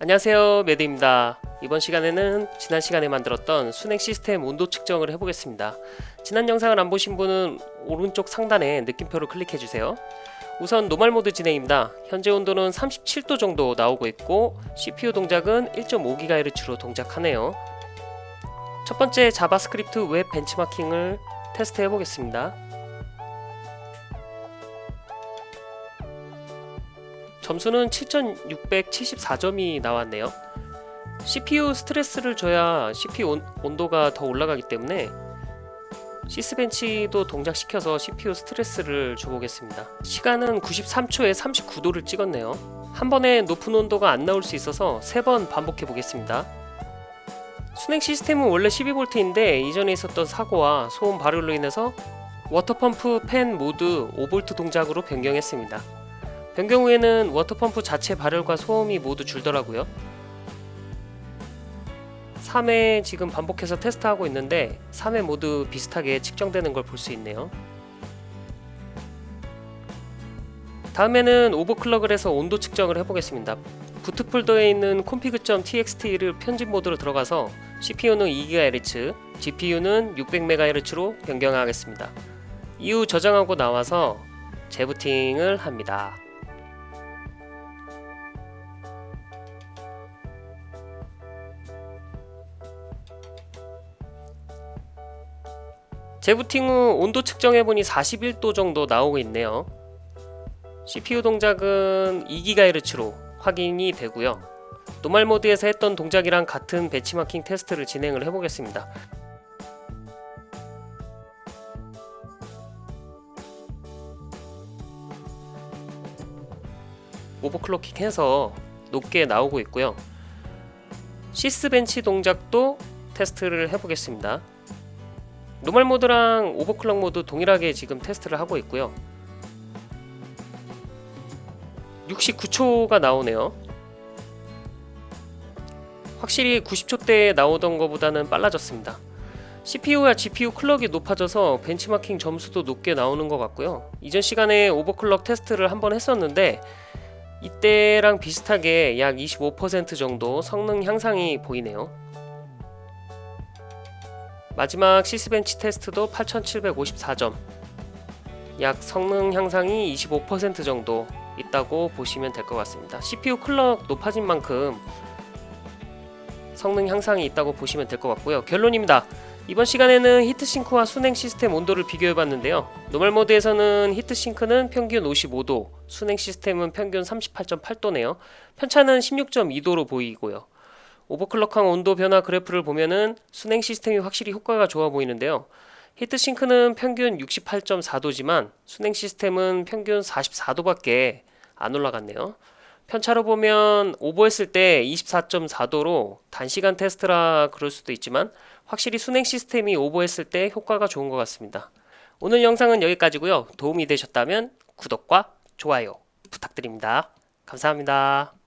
안녕하세요 매드입니다. 이번 시간에는 지난 시간에 만들었던 수냉 시스템 온도 측정을 해보겠습니다. 지난 영상을 안 보신 분은 오른쪽 상단에 느낌표를 클릭해 주세요. 우선 normal 모드 진행입니다. 현재 온도는 37도 정도 나오고 있고 CPU 동작은 1.5GHz로 동작하네요. 첫 번째 JavaScript 웹 벤치마킹을 테스트 해보겠습니다 점수는 7674점이 나왔네요. CPU 스트레스를 줘야 CPU 온, 온도가 더 올라가기 때문에 시스벤치도 동작시켜서 CPU 스트레스를 줘보겠습니다. 시간은 93초에 39도를 찍었네요. 한 번에 높은 온도가 안 나올 수 있어서 3번 반복해 보겠습니다. 순행 시스템은 원래 12V인데 이전에 있었던 사고와 소음 발효로 인해서 water pump 팬 모드 5V 동작으로 변경했습니다 변경 후에는 water pump 자체 발열과 소음이 모두 줄더라고요. 3회 지금 반복해서 테스트하고 있는데 3회 모두 비슷하게 측정되는 걸 볼 수 있네요. 다음에는 overclock을 해서 온도 측정을 해보겠습니다. boot 폴더에 있는 config.txt를 편집 모드로 들어가서 CPU는 2GHz, GPU는 600MHz로 변경하겠습니다. 이후 저장하고 나와서 재부팅을 합니다 재부팅 후 온도 측정해보니 41도 정도 나오고 있네요. CPU 동작은 2GHz로 확인이 되고요. normal 모드에서 했던 동작이랑 같은 벤치마킹 테스트를 진행을 해보겠습니다. overclocking 해서 높게 나오고 있고요. sysbench 동작도 테스트를 해보겠습니다 normal 모드랑 overclock 모드 동일하게 지금 테스트를 하고 있고요. 69초가 나오네요. 확실히 90초대에 나오던 것보다는 빨라졌습니다. CPU와 GPU 클럭이 높아져서 벤치마킹 점수도 높게 나오는 것 같고요. 이전 시간에 오버클럭 테스트를 한번 했었는데 이때랑 비슷하게 약 25% 정도 성능 향상이 보이네요 마지막 시스벤치 테스트도 8754점. 약 성능 향상이 25% 정도 있다고 보시면 될 것 같습니다. CPU clock 높아진 만큼 성능 향상이 있다고 보시면 될 것 같고요. 결론입니다. 이번 시간에는 heat sink와 수냉 시스템 온도를 비교해 봤는데요. normal 모드에서는 heat sink는 평균 55도 수냉 시스템은 평균 38.8도네요. 편차는 16.2도로 보이고요 overclock한 온도 변화 그래프를 보면은 수냉 시스템이 확실히 효과가 좋아 보이는데요. 히트싱크는 평균 68.4도지만 순행 시스템은 평균 44도밖에 안 올라갔네요. 편차로 보면 오버했을 때 24.4도로 단시간 테스트라 그럴 수도 있지만 확실히 순행 시스템이 오버했을 때 효과가 좋은 것 같습니다. 오늘 영상은 여기까지고요. 도움이 되셨다면 구독과 좋아요 부탁드립니다. 감사합니다.